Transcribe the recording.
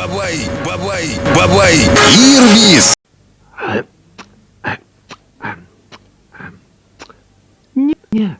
Бабай, бабай, бабай, Ирвис! Не, не,